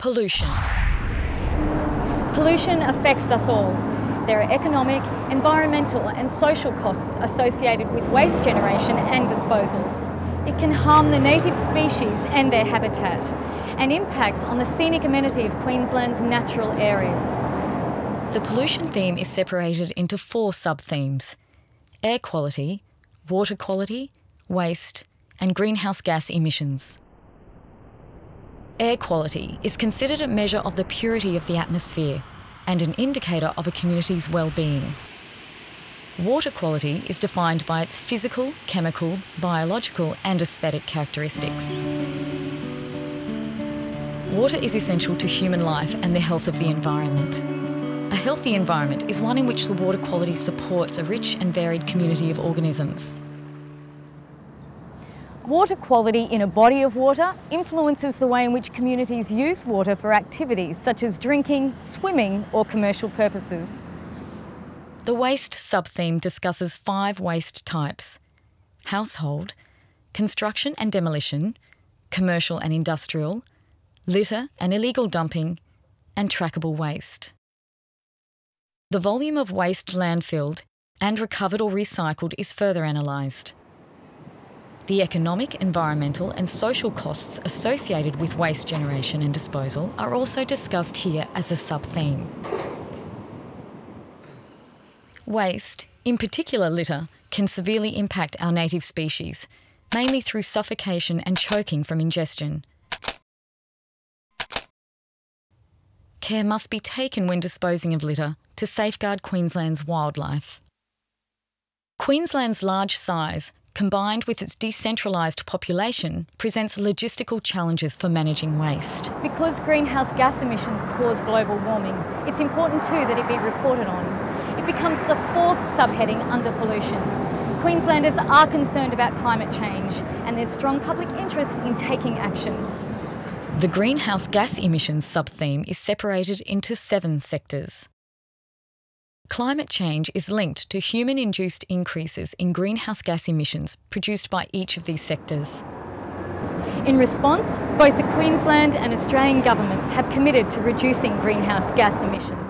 Pollution. Pollution affects us all. There are economic, environmental and social costs associated with waste generation and disposal. It can harm the native species and their habitat and impacts on the scenic amenity of Queensland's natural areas. The pollution theme is separated into four sub-themes. Air quality, water quality, waste and greenhouse gas emissions. Air quality is considered a measure of the purity of the atmosphere and an indicator of a community's well-being. Water quality is defined by its physical, chemical, biological and aesthetic characteristics. Water is essential to human life and the health of the environment. A healthy environment is one in which the water quality supports a rich and varied community of organisms. Water quality in a body of water influences the way in which communities use water for activities such as drinking, swimming or commercial purposes. The waste sub-theme discusses five waste types. Household, construction and demolition, commercial and industrial, litter and illegal dumping, and trackable waste. The volume of waste landfilled and recovered or recycled is further analysed. The economic, environmental and social costs associated with waste generation and disposal are also discussed here as a sub-theme. Waste, in particular litter, can severely impact our native species, mainly through suffocation and choking from ingestion. Care must be taken when disposing of litter to safeguard Queensland's wildlife. Queensland's large size combined with its decentralised population, presents logistical challenges for managing waste. Because greenhouse gas emissions cause global warming, it's important too that it be reported on. It becomes the fourth subheading under pollution. Queenslanders are concerned about climate change and there's strong public interest in taking action. The greenhouse gas emissions sub-theme is separated into seven sectors. Climate change is linked to human-induced increases in greenhouse gas emissions produced by each of these sectors. In response, both the Queensland and Australian governments have committed to reducing greenhouse gas emissions.